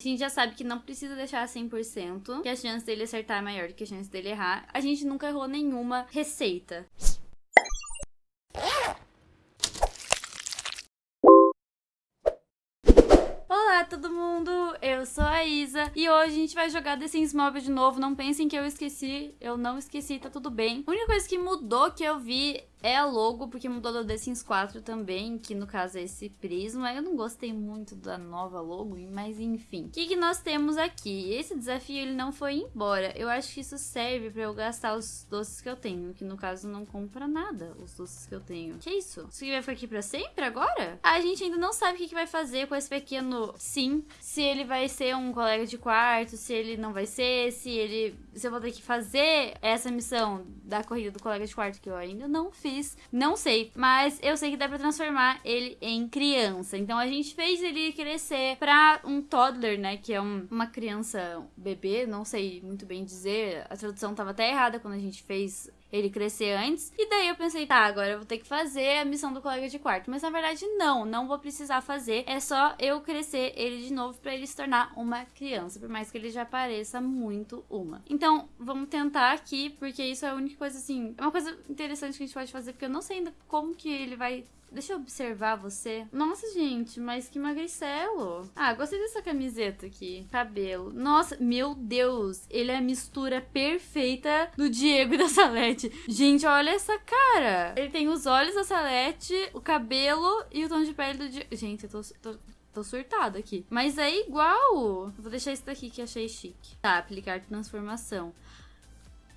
A gente já sabe que não precisa deixar 100%, que a chance dele acertar é maior do que a chance dele errar. A gente nunca errou nenhuma receita. Olá todo mundo, eu sou a Isa e hoje a gente vai jogar The Sims Mobile de novo. Não pensem que eu esqueci, eu não esqueci, tá tudo bem. A única coisa que mudou que eu vi é a logo, porque mudou do The Sims 4 também, que no caso é esse prisma. Eu não gostei muito da nova logo, mas enfim. O que, que nós temos aqui? Esse desafio ele não foi embora. Eu acho que isso serve pra eu gastar os doces que eu tenho, que no caso não compra nada, os doces que eu tenho. Que isso? Isso aqui vai ficar aqui pra sempre agora? A gente ainda não sabe o que, que vai fazer com esse pequeno sim. Se ele vai ser um colega de quarto, se ele não vai ser, se ele... Se eu vou ter que fazer essa missão da corrida do colega de quarto que eu ainda não fiz fiz, não sei. Mas eu sei que dá pra transformar ele em criança. Então a gente fez ele crescer pra um toddler, né? Que é um, uma criança, um bebê, não sei muito bem dizer. A tradução tava até errada quando a gente fez ele crescer antes. E daí eu pensei, tá, agora eu vou ter que fazer a missão do colega de quarto. Mas na verdade, não, não vou precisar fazer. É só eu crescer ele de novo para ele se tornar uma criança. Por mais que ele já pareça muito uma. Então, vamos tentar aqui, porque isso é a única coisa assim. É uma coisa interessante que a gente pode fazer, porque eu não sei ainda como que ele vai Deixa eu observar você. Nossa, gente, mas que magricelo. Ah, gostei dessa camiseta aqui. Cabelo. Nossa, meu Deus. Ele é a mistura perfeita do Diego e da Salete. Gente, olha essa cara. Ele tem os olhos da Salete, o cabelo e o tom de pele do Diego. Gente, eu tô, tô tô aqui. Mas é igual. Vou deixar esse daqui que achei chique. Tá, aplicar transformação.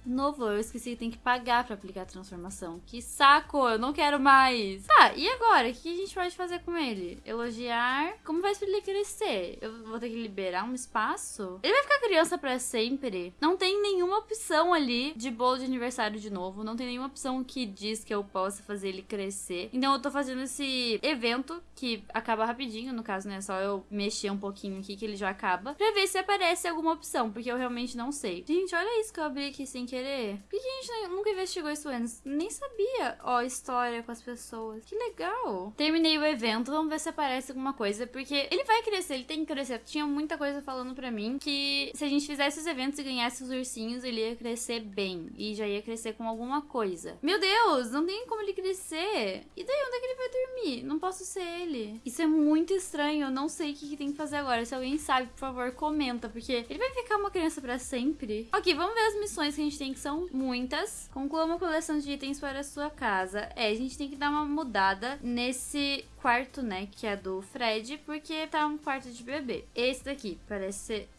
Novo, eu esqueci que tem que pagar pra aplicar a transformação. Que saco, eu não quero mais. Tá, e agora? O que a gente pode fazer com ele? Elogiar? Como vai ele crescer? Eu vou ter que liberar um espaço? Ele vai ficar criança pra sempre? Não tem nenhuma opção ali de bolo de aniversário de novo. Não tem nenhuma opção que diz que eu possa fazer ele crescer. Então eu tô fazendo esse evento que acaba rapidinho, no caso, né? Só eu mexer um pouquinho aqui que ele já acaba. Pra ver se aparece alguma opção, porque eu realmente não sei. Gente, olha isso que eu abri aqui sem querer? Por que a gente nunca investigou isso antes? Nem sabia, ó, história com as pessoas. Que legal. Terminei o evento, vamos ver se aparece alguma coisa, porque ele vai crescer, ele tem que crescer. Tinha muita coisa falando pra mim que se a gente fizesse os eventos e ganhasse os ursinhos, ele ia crescer bem. E já ia crescer com alguma coisa. Meu Deus, não tem como ele crescer. E daí, onde é que ele vai dormir? Não posso ser ele. Isso é muito estranho, eu não sei o que, que tem que fazer agora. Se alguém sabe, por favor, comenta, porque ele vai ficar uma criança pra sempre. Ok, vamos ver as missões que a gente tem que são muitas. Conclua uma coleção de itens para a sua casa. É, a gente tem que dar uma mudada nesse quarto, né, que é do Fred, porque tá um quarto de bebê. Esse daqui parece ser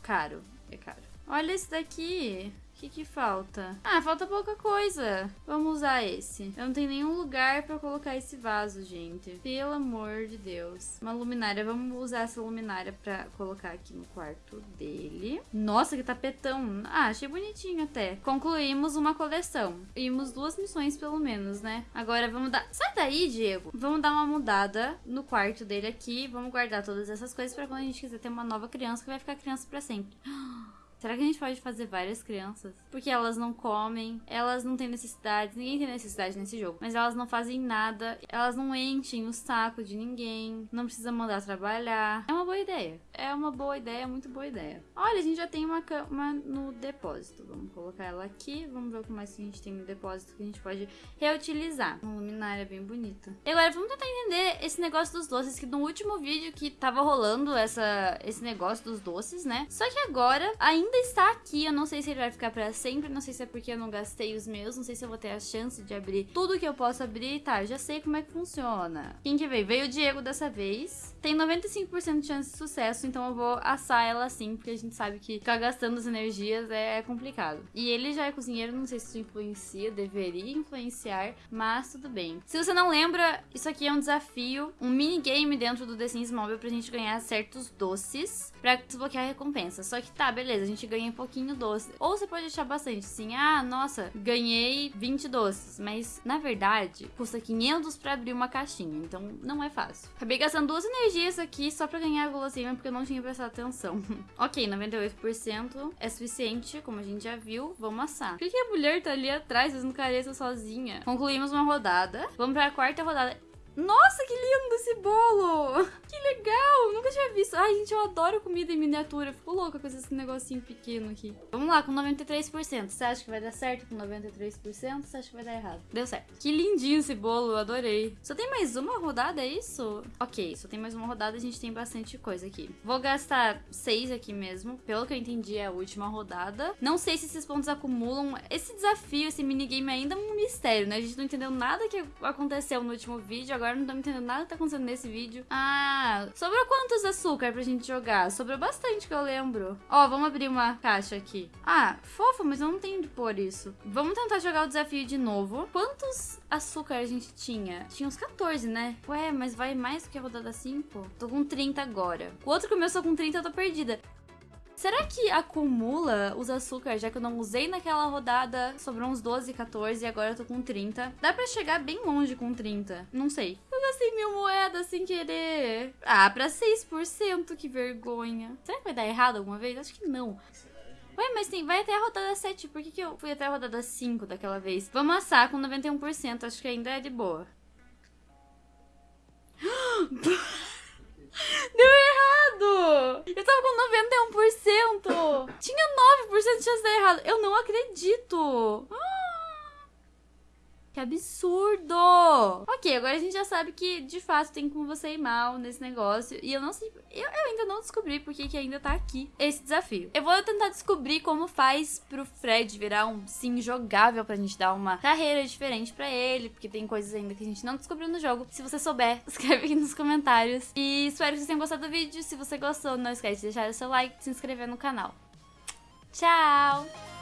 caro. É caro. Olha esse daqui que que falta? Ah, falta pouca coisa. Vamos usar esse. Eu não tenho nenhum lugar pra colocar esse vaso, gente. Pelo amor de Deus. Uma luminária. Vamos usar essa luminária pra colocar aqui no quarto dele. Nossa, que tapetão. Ah, achei bonitinho até. Concluímos uma coleção. Vimos duas missões pelo menos, né? Agora vamos dar... Sai daí, Diego. Vamos dar uma mudada no quarto dele aqui. Vamos guardar todas essas coisas pra quando a gente quiser ter uma nova criança que vai ficar criança pra sempre. Será que a gente pode fazer várias crianças? Porque elas não comem, elas não têm necessidades, ninguém tem necessidade nesse jogo, mas elas não fazem nada, elas não enchem o saco de ninguém, não precisa mandar trabalhar. É uma boa ideia. É uma boa ideia, muito boa ideia. Olha, a gente já tem uma cama no depósito. Vamos colocar ela aqui, vamos ver o que mais que a gente tem no depósito que a gente pode reutilizar. Uma luminária bem bonita. E agora, vamos tentar entender esse negócio dos doces, que no último vídeo que tava rolando essa, esse negócio dos doces, né? Só que agora ainda ainda está aqui. Eu não sei se ele vai ficar pra sempre. Não sei se é porque eu não gastei os meus. Não sei se eu vou ter a chance de abrir tudo que eu posso abrir. Tá, já sei como é que funciona. Quem que veio? Veio o Diego dessa vez. Tem 95% de chance de sucesso, então eu vou assar ela assim, porque a gente sabe que ficar gastando as energias é complicado. E ele já é cozinheiro, não sei se isso influencia, deveria influenciar, mas tudo bem. Se você não lembra, isso aqui é um desafio, um minigame dentro do The Sims Mobile pra gente ganhar certos doces pra desbloquear a recompensa. Só que tá, beleza, a gente ganha um pouquinho doce. Ou você pode achar bastante, assim, ah, nossa, ganhei 20 doces. Mas, na verdade, custa 500 pra abrir uma caixinha, então não é fácil. Acabei gastando duas energias aqui só pra ganhar a guloseima, porque eu não tinha prestado atenção. ok, 98% é suficiente, como a gente já viu. Vamos assar. Por que a mulher tá ali atrás fazendo careta sozinha? Concluímos uma rodada. Vamos pra quarta rodada. Nossa, que lindo esse bolo! Que legal! Nunca tinha visto. Ai, gente, eu adoro comida em miniatura. Fico louca com esse negocinho pequeno aqui. Vamos lá, com 93%. Você acha que vai dar certo com 93%? Você acha que vai dar errado? Deu certo. Que lindinho esse bolo, adorei. Só tem mais uma rodada, é isso? Ok, só tem mais uma rodada, a gente tem bastante coisa aqui. Vou gastar 6 aqui mesmo. Pelo que eu entendi, é a última rodada. Não sei se esses pontos acumulam. Esse desafio, esse minigame ainda é um mistério, né? A gente não entendeu nada que aconteceu no último vídeo. Agora não estamos entendendo nada que tá acontecendo nesse vídeo. Ah, sobrou quantos açúcar pra gente jogar? Sobrou bastante que eu lembro. Ó, vamos abrir uma caixa aqui. Ah, fofo, mas eu não tenho de pôr isso. Vamos tentar jogar o desafio de novo. Quantos açúcar a gente tinha? Tinha uns 14, né? Ué, mas vai mais do que a rodada 5? Tô com 30 agora. O outro começou com 30, eu tô perdida. Será que acumula os açúcares, já que eu não usei naquela rodada? Sobrou uns 12, 14 e agora eu tô com 30. Dá pra chegar bem longe com 30. Não sei. Eu gastei mil moedas sem querer. Ah, pra 6%, que vergonha. Será que vai dar errado alguma vez? Acho que não. Ué, mas tem, vai até a rodada 7. Por que, que eu fui até a rodada 5 daquela vez? Vamos assar com 91%. Acho que ainda é de boa. Eu tava com 91%! Tinha 9% de chance de dar errado. Eu não acredito! Que absurdo! Ok, agora a gente já sabe que de fato tem como você ir mal nesse negócio. E eu não sei. Eu, eu ainda não descobri porque que ainda tá aqui esse desafio. Eu vou tentar descobrir como faz pro Fred virar um sim jogável pra gente dar uma carreira diferente pra ele. Porque tem coisas ainda que a gente não descobriu no jogo. Se você souber, escreve aqui nos comentários. E espero que vocês tenham gostado do vídeo. Se você gostou, não esquece de deixar o seu like e se inscrever no canal. Tchau!